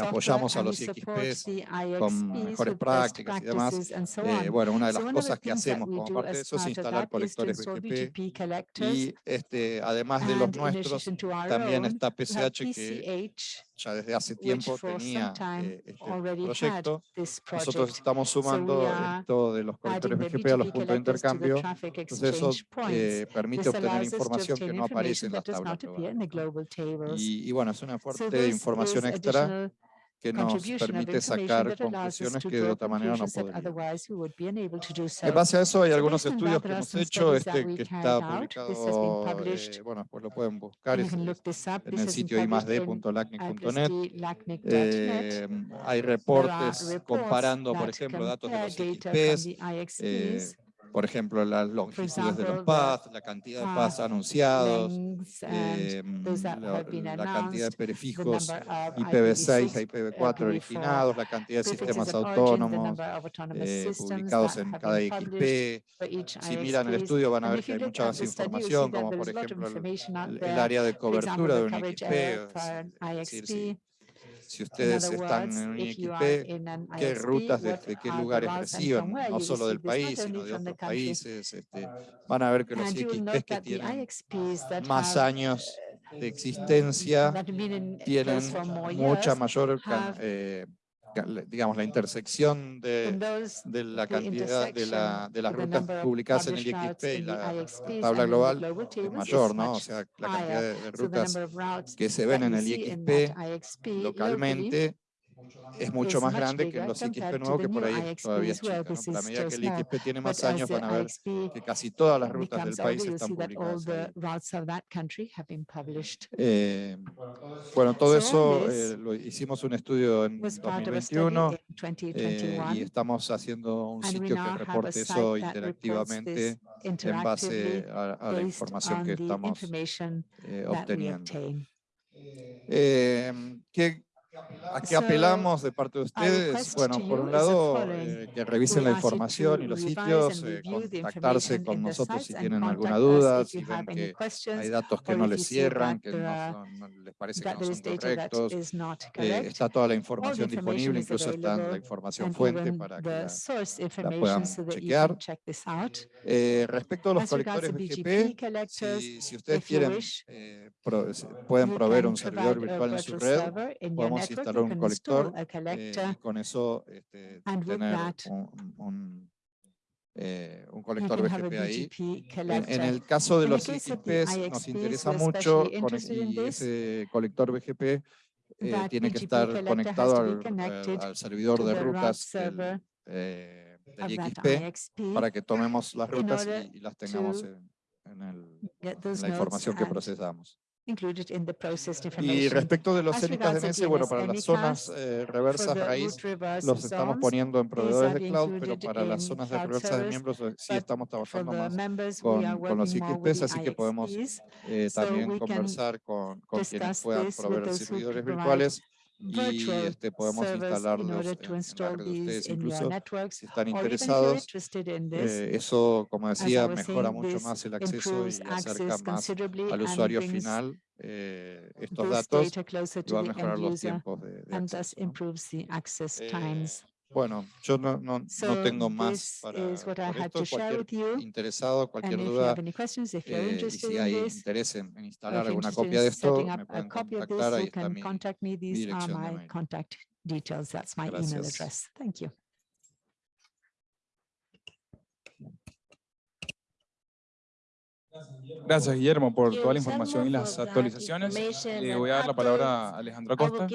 apoyamos a los IXPs con mejores prácticas y demás. Eh, bueno, una de las cosas que hacemos como parte de eso es instalar colectores BGP y este, además de los nuestros, también está PCH que ya desde hace tiempo tenía eh, este proyecto. Nosotros estamos sumando eh, so esto de los conectores BGP a los puntos de intercambio. Entonces eso eh, permite obtener información que no aparece en las tablas. Y, bueno, es una fuerte so información extra que nos permite sacar conclusiones que de otra manera no podríamos. En base a eso hay algunos estudios que hemos hecho, este que está publicado, eh, bueno, pues lo pueden buscar es, en el sitio imasd.lacnic.net. Eh, hay reportes comparando, por ejemplo, datos de los XPs, eh, por ejemplo, las longitudes de los paths, la cantidad de paths anunciados, em, la, cantidad de prefijos IPv6 a IPv4 originados, la cantidad de sistemas autónomos eh, publicados en cada XP. Si miran el estudio van a ver que hay mucha más información, como por ejemplo el, área de cobertura de un XP. Es decir, si si ustedes están en un IXP, qué rutas desde qué lugares reciben, no solo del país, sino de otros países. Este, van a ver que los IXPs que tienen más años de existencia tienen mucha mayor eh, digamos, la intersección de, la cantidad de, la, de, las rutas publicadas en el IXP y la, tabla global es mayor, ¿no? O sea, la cantidad de rutas que se ven en el IXP localmente es mucho más much grande que los compared XP to nuevos, the que por ahí todavía es chica. ¿no? a is medida que el small. XP tiene más años, van a ver IXP que casi todas las rutas del país están publicadas the ahí. routes of that country have been published. Eh, bueno, todo eso eh, lo hicimos un estudio en Was part of a study 2021 in eh, 2021. y estamos haciendo un sitio que reporte eso interactivamente en base a, a la información que estamos eh, obteniendo. obtain. Eh, ¿qué- ¿A qué apelamos de parte de ustedes? Bueno, por un lado, eh, que revisen la información y los sitios, eh, contactarse con nosotros si tienen alguna duda, si ven que hay datos que no les cierran, que no, son- no les parece que no son correctos. Eh, está toda la información disponible, is incluso está la información fuente para que la, source puedan chequear. Eh, respecto a los colectores to BGP, si, si ustedes quieren, eh, pro- pueden proveer un servidor virtual en su red, podemos network, instalar un colector eh, y con eso este, tener un, un, eh, un colector BGP ahí. En, el caso de los IXPs nos interesa mucho con- y ese colector BGP eh, tiene que estar conectado al, connected al- al servidor de rutas del, eh, del IXP para que tomemos las rutas y, y las tengamos en, en el- get en those la información que procesamos. Y respecto de los As CENICAS regards the DNS, bueno, para las zonas eh, reversas raíz los estamos poniendo en proveedores de cloud, pero para las zonas de reversas de miembros eh, sí estamos trabajando más con, con los IXPs, así que podemos eh, también conversar con, con quienes puedan proveer servidores virtuales y este, podemos instalarlos en, to en la install red de ustedes. Incluso networks. si están interesados, eh, eso, como decía, mejora mucho más el acceso y acerca más al usuario final eh, estos datos y va a mejorar los tiempos de, de acceso. ¿no? Bueno, yo no, no, no So tengo más para por esto. Cualquier interesado, cualquier duda, eh, y si in hay this, interés en, en instalar alguna copia in de esto, me pueden contactar. Ahí está mi, dirección de mail. contact details. That's my email Gracias. address. Thank you. Gracias, Guillermo, por toda la información y las actualizaciones. Le voy a dar la palabra a Alejandro Acosta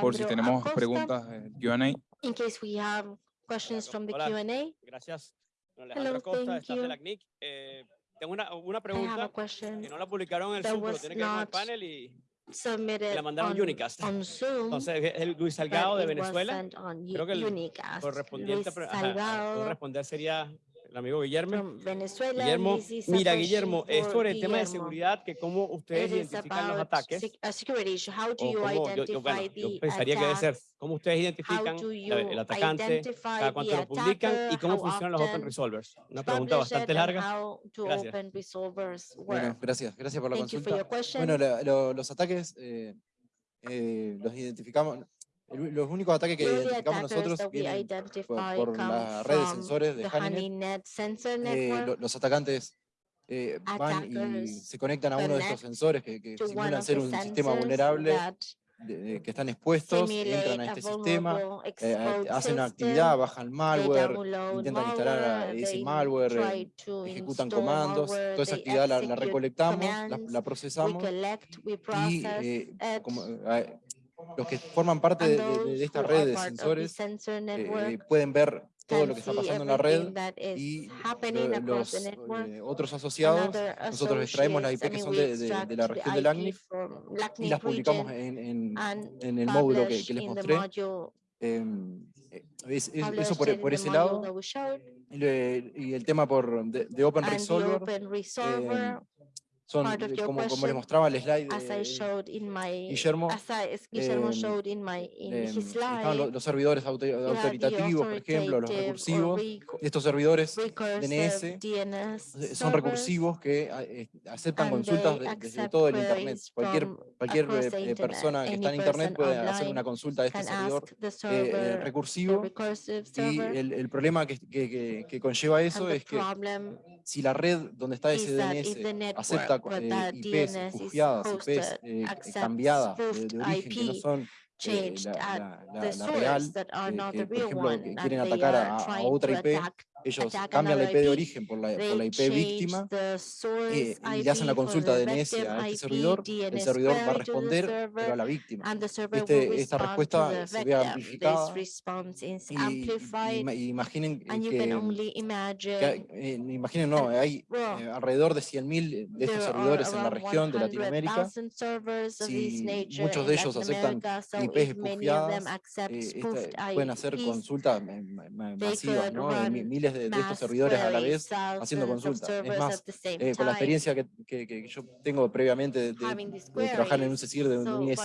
por si tenemos preguntas del Q&A. In case we have questions from the Hola. Q&A. Gracias. Hello, de la CNIC. Eh, tengo una, una pregunta que no la publicaron en el Zoom, tiene que ver con el not panel y la mandaron on, Unicast. on Zoom. entonces es el Luis Salgado de Venezuela. Creo que el Unicast. Correspondiente, ajá, sería el amigo Guillermo. Venezuela. Guillermo, mira question Guillermo, es sobre el tema de seguridad, que cómo ustedes identifican los ataques. do o cómo- yo- yo, bueno, yo pensaría que debe ser cómo ustedes identifican el atacante, cada cuánto lo publican y cómo funcionan los open resolvers. Una pregunta bastante larga. Gracias. Bueno, gracias, gracias por la consulta. Bueno, la- lo- los ataques eh, eh, los identificamos, el- los únicos ataques que identificamos nosotros vienen por come la red de sensores de Honeynet. Eh, lo- los atacantes eh, van y se conectan a uno de estos sensores que, que simulan ser un sistema vulnerable, de- que están expuestos, entran a este sistema, eh, exposed hacen una actividad, bajan malware, intentan instalar ese malware, ejecutan comandos, toda esa actividad la, la recolectamos, la, procesamos y eh, como, eh, los que forman parte de, de- de esta red de sensores sensor eh, pueden ver todo lo que está pasando en la red y los eh, otros asociados nosotros extraemos las IP que son de, de- de la región del ACNIF y las publicamos en, en- en el módulo que, que les mostré. Em, eh, es- es- eso por, por ese lado. Y, el tema por de, de Resolver open resolver, em, son, eh, como, como question, mostraba el slide de my, Guillermo, I, in my, in slide, los servidores autoritativos, por ejemplo, los recursivos. recur- Estos servidores DNS DNS son recursivos que eh, aceptan consultas de- desde todo el Internet. Cualquier, cualquier eh, eh, persona que está en Internet puede hacer una consulta a este servidor server, recursivo y el, el problema que, que- que- que conlleva eso es que si la red donde está ese DNS acepta eh, IPs refugiadas, IPs eh, cambiadas de, de origen que no son eh, la, real, eh, que por ejemplo que quieren atacar are a, otra IP, ellos cambian la IP de origen por la, por they la IP víctima eh, y le hacen la consulta the DNS a este servidor, el servidor va a responder, pero a la víctima. Este- esta respuesta se ve amplificada Y, y- imaginen que, eh, imaginen, no, hay eh, alrededor de 100.000 de estos servidores en la región de Latinoamérica. 100,000 servers of this Si muchos de ellos aceptan IPs espufiadas, eh, pueden hacer consultas masivas, ¿no? De miles de, de estos servidores a la vez haciendo consultas. Es más, eh, con la experiencia que, que- que yo tengo previamente de, trabajar en un. CECIR de un, un ISP,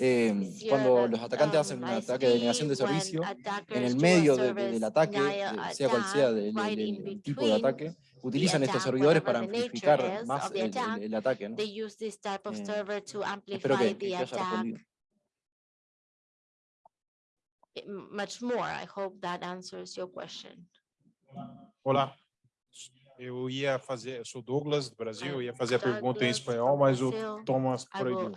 eh, cuando los atacantes um, hacen un ataque de negación de servicio, en el medio del ataque, sea cual sea del tipo de ataque, utilizan estos servidores para amplificar más el, el- el ataque. ¿no? Eh, Espero que, que haya respondido. i- much more. I hope that answers your question. Olá. Eu ia fazer, eu sou Douglas do Brasil, ia fazer a pergunta em espanhol, mas o Thomas proibiu.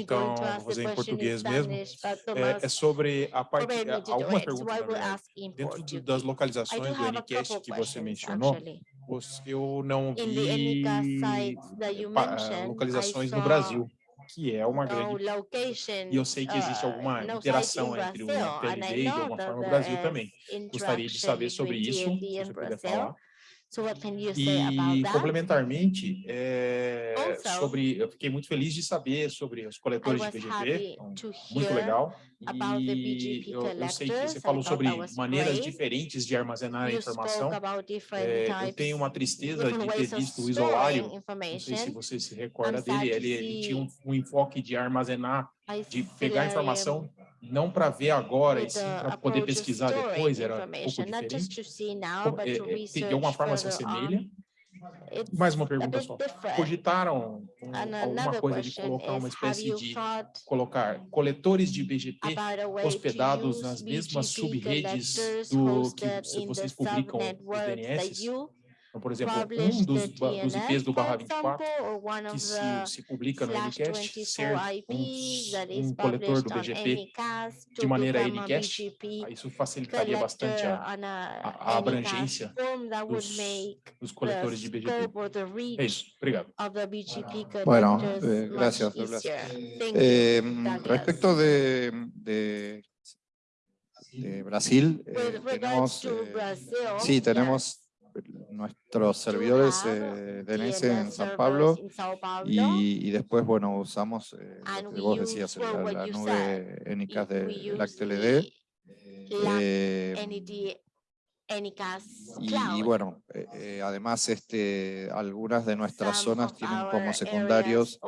Então, vou fazer é em português mesmo. É, é sobre a parte, alguma pergunta dentro das localizações do NCAST que você mencionou, eu não vi localizações no Brasil que é uma no grande E eu sei que existe uh, alguma interação entre o TLD e de know alguma forma o Brasil is também. Gostaria de saber sobre isso, se você puder falar. So what can you say about E complementarmente, é, Also, sobre, eu fiquei muito feliz de saber sobre os coletores de BGP, então, to muito legal. E eu, eu sei que você falou sobre maneiras diferentes de armazenar a You informação. É, eu tenho uma tristeza de ter visto o isolário, não sei se você se recorda I'm dele, ele, ele tinha um, um enfoque de armazenar, I de pegar informação não para ver agora, e with sim the para poder approach of pesquisar storing depois, era um pouco information, not just diferente. to see now, Como- but é, to é, research de alguma forma se further on. assemelha. It's Mais uma a pergunta bit só. different. Cogitaram um, And alguma another coisa de question colocar uma is, have espécie you de thought colocar coletores de BGP about a way to hospedados use nas mesmas BGP subredes collectors do que hosted se in the vocês publicam os subnetworks that DNS? You Então, por exemplo, publish um dos, the ba- dos IPs do DNS, barra for 24 example, or one que of se, the se publica no slash Anycast ser 24 IPs that is um, um coletor published do on BGP Anycast de to maneira become a Anycast, BGP aí isso facilitaria bastante collector a, on a a- a Anycast abrangência form that would dos, make dos the coletores de BGP. scope or the É reach isso, obrigado. of the BGP Bueno, collectors eh, much gracias, Douglas. easier. Thank you. Eh, Douglas. respecto de, de, de Brasil, eh, With regards tenemos, to eh, Brazil, sí, yes, tenemos nuestros servidores have eh, DNS en DNS San Pablo. y, y después, bueno, usamos eh, lo que vos decías, la, la nube ENICAS we de LACTLD. eh, y, bueno, eh, eh, además este, algunas de nuestras Some zonas tienen como secundarios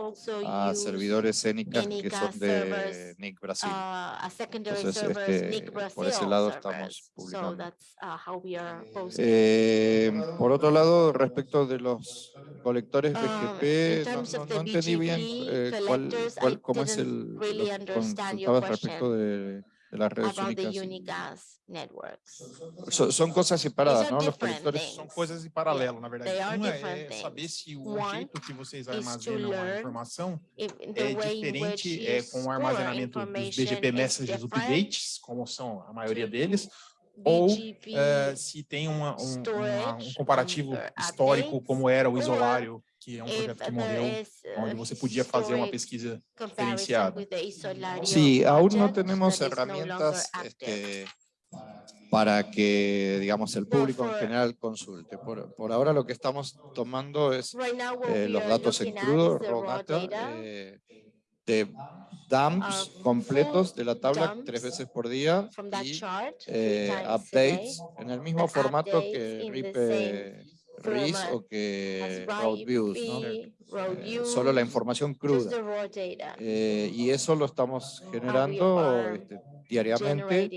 a servidores ENICAS que son de servers, NIC Brasil. uh, Entonces, servers, este, NIC por ese lado servers. estamos So publicando. that's uh, how we are posting. Eh, por otro lado, respecto de los colectores Um, BGP, in no, no- no entendí bien eh, cuál, cuál- cómo es el, really lo que understand your consultabas respecto de las redes about the. Unicast networks. So- son cosas separadas, ¿no? Los colectores. things. São coisas em paralelo, na verdade. Uma é things. saber se o One jeito que vocês armazenam a informação é diferente é, com o armazenamento dos BGP Messages Updates, como são a maioria deles, ou BGP eh, se tem uma, um, uma- um comparativo uh, histórico como era o Isolário, que é um if projeto que morreu, uh, onde você podia fazer uma pesquisa diferenciada. Sí, aún no tenemos herramientas este, para que, digamos, el público en for- general consulte. Por, por ahora lo que estamos tomando es Right now, what eh, we los are datos en crudo, is the raw data, eh, de dumps of completos de la tabla tres veces por día from that y eh, times a updates day, en el mismo formato updates que in the RIP eh, RIS o que Road Views, ¿no? Road Eh, solo la información cruda. Eh, y eso lo estamos generando este, diariamente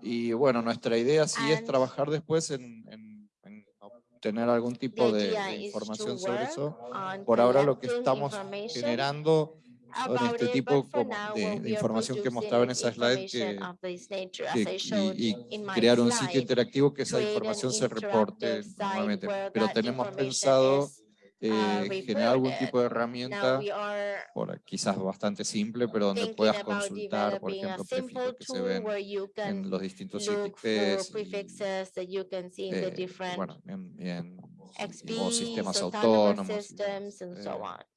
y bueno, nuestra idea sí es trabajar después en, en- en obtener algún tipo de, de información sobre eso. Por ahora lo que estamos generando about este tipo de, información que mostraba en esa slide que, que- y, crear un sitio interactivo que esa información se reporte nuevamente. Pero tenemos pensado is eh, generar algún tipo de herramienta, por, quizás bastante simple, pero donde puedas consultar, por ejemplo, prefijos que se ven en los distintos ITPs, y, prefixes that you can see in the eh, different bueno, en, en- XPs, o sistemas autónomos. y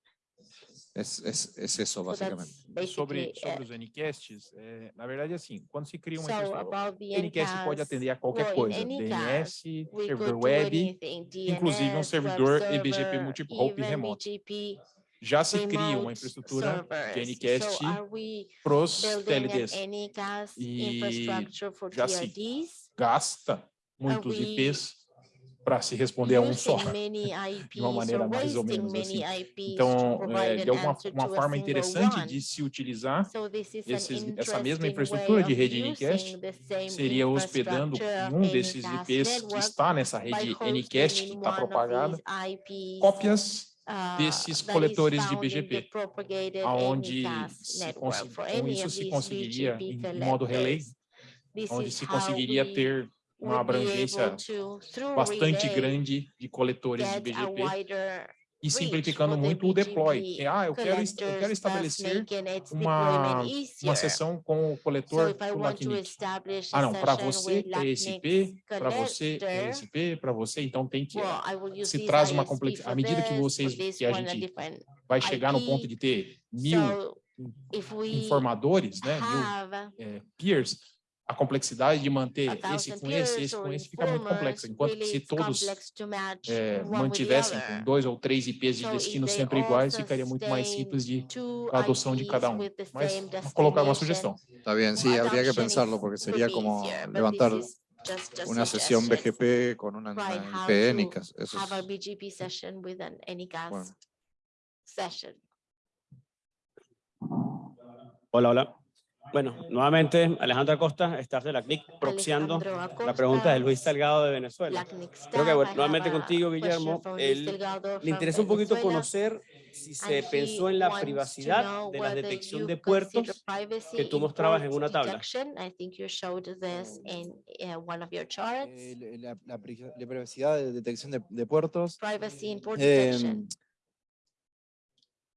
and so eh, on. Es, es, es eso, So básicamente. that's Sobre, basically sobre it. os Ncasts, é, na verdade, assim, quando se cria uma So infraestrutura, about the Ncast pode NCAS, atender a qualquer well, in coisa, any DNS, we server could do web, anything, inclusive um DNS, web servidor EBGP server, multi-hop even remoto. BGP, já se cria uma remote infraestrutura de servers. Ncast So are we para os building TLDs. an NCAS E infrastructure for já se TLDs? Gasta muitos we IPs para se responder a um só. using many IPs uma maneira or mais ou wasting menos many assim. IPs to Então, provide é, an é uma, answer uma to a forma single interessante one. de se utilizar So this is esses- an essa mesma interesting infraestrutura way de of rede Ncast using the same seria hospedando infrastructure em um of desses Ncast IPs que network está nessa by rede hosting Ncast in que está one of propagada, these IPs, cópias uh, desses that is coletores de found in the BGP, propagated aonde Ncast se network consi- for com any isso of se these conseguiria, BGP em modo relay, collectors. This onde is se how conseguiria we ter uma would be abrangência able to, through bastante relay, grande de coletores de get a BGP wider e reach simplificando for the muito o deploy. BGP Que, ah, eu quero, est- eu quero collectors, thus estabelecer making its uma, deployment uma easier. sessão com o So coletor if I do want to LACNIC. establish Ah, a não, para session você with é esse IP, LACNIC's para você é collector, esse IP, para você, então tem que. well, I will use se this traz uma ISP complex- for à medida que this, vocês- for this que a one, a gente different vai chegar no IP. ponto de ter mil So if we informadores, né, mil have é, peers, a complexidade de manter a esse thousand com esse, peers esse or com esse fica muito informers, complexa. Enquanto que really se it's todos complex to match é, one with the mantivessem other. com dois ou três IPs de So if destino they sempre all iguais, ficaria muito mais sustain simples de two a adoção de IPs cada um. with the Mas same vou colocar uma destination, sugestão. Está bien, sí, habría que adoption pensarlo is- porque could sería be como easier, but levantar this is just a una sesión suggestion. BGP con una, Right, una how IP to NICAS. Eso Have a es, BGP session with an Anycast Bueno. session. Hola, hola. Bueno, nuevamente Alejandro Acosta, staff de la CNIC, proxiando la pregunta de Luis Salgado de Venezuela. Creo que bueno, nuevamente contigo, Guillermo, Le interesa un poquito conocer si se pensó en la privacidad de la detección de puertos que tú mostrabas en una tabla. your charts. Eh, la, la- la pri- la privacidad de detección de, de puertos. Privacy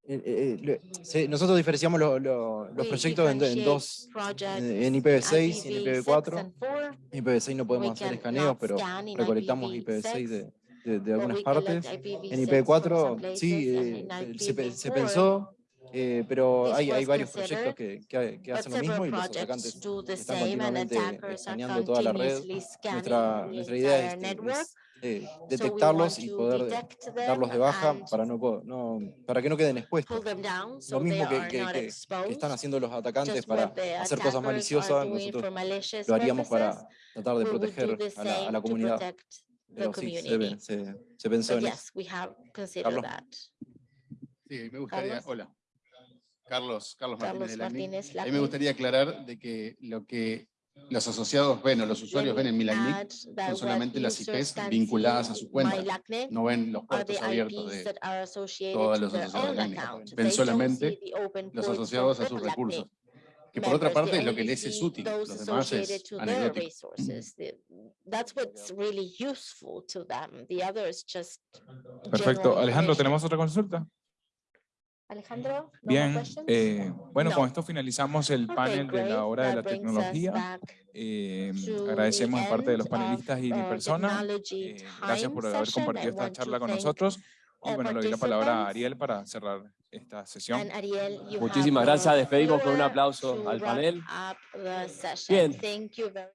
eh, eh, nosotros diferenciamos lo- lo- los proyectos en, en dos, en, en IPv6 y en IPv6 IPv4. and 4. En IPv6 no podemos hacer can escaneos, pero recolectamos IPv6, IPv6 de, de- de algunas partes. En IPv6 from some IPv4 sí, eh, se, se IPv4, pensó, eh, pero hay, hay varios proyectos que, que, que hacen lo mismo y los atacantes están continuamente escaneando toda la red. Nuestra, nuestra idea es, es, eh, detectarlos y poder darlos de baja para, no, no, para que no queden expuestos. Lo mismo que, están haciendo los atacantes para hacer cosas maliciosas, nosotros lo haríamos para tratar de proteger a la, a comunidad. Pero sí, se, community. ve- se, se pensó But en eso. Carlos. that. Sí, me gustaría, Carlos. hola. Carlos, Carlos Martínez Carlos de la CNIC. Martínez, A mí me gustaría aclarar de que lo que los asociados ven o los usuarios ven en mi LACNIC Add that son solamente las IPs vinculadas a su cuenta. No ven los puertos abiertos de todos to los asociados de LACNIC. Ven solamente los asociados a sus recursos. Que por otra parte es lo que les es útil, los demás es anecdótico. Perfecto. Alejandro. ¿tenemos otra consulta? Alejandro? no more Bien, questions? eh, bueno, con No. esto finalizamos el Okay, panel de la hora de la tecnología. Eh, agradecemos de parte de los panelistas y mi our persona. Eh, gracias por haber compartido esta charla con thank nosotros. Y bueno, le doy la palabra a. Ariel para cerrar esta sesión. And Ariel, you Muchísimas gracias. Despedimos con un aplauso al panel. Bien.